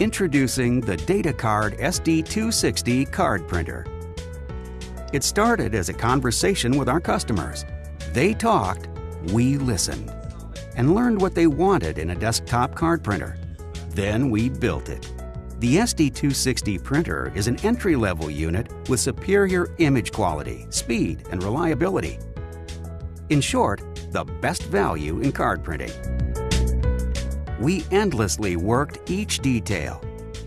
Introducing the DataCard SD260 card printer. It started as a conversation with our customers. They talked, we listened, and learned what they wanted in a desktop card printer. Then we built it. The SD260 printer is an entry-level unit with superior image quality, speed, and reliability. In short, the best value in card printing. We endlessly worked each detail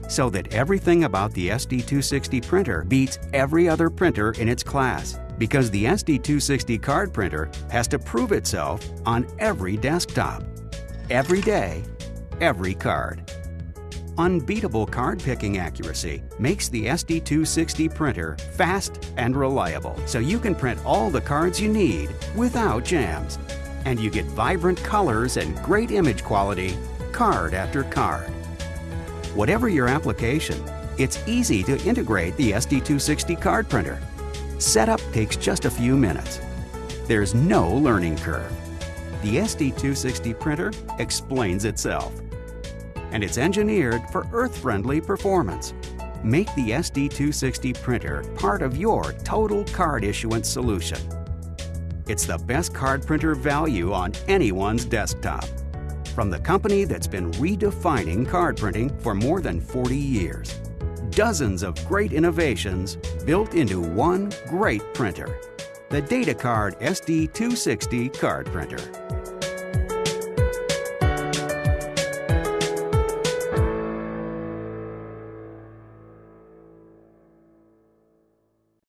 so that everything about the SD260 printer beats every other printer in its class because the SD260 card printer has to prove itself on every desktop, every day, every card. Unbeatable card picking accuracy makes the SD260 printer fast and reliable so you can print all the cards you need without jams. And you get vibrant colors and great image quality card after card. Whatever your application, it's easy to integrate the SD260 card printer. Setup takes just a few minutes. There's no learning curve. The SD260 printer explains itself. And it's engineered for earth-friendly performance. Make the SD260 printer part of your total card issuance solution. It's the best card printer value on anyone's desktop from the company that's been redefining card printing for more than 40 years. Dozens of great innovations built into one great printer. The DataCard SD260 card printer.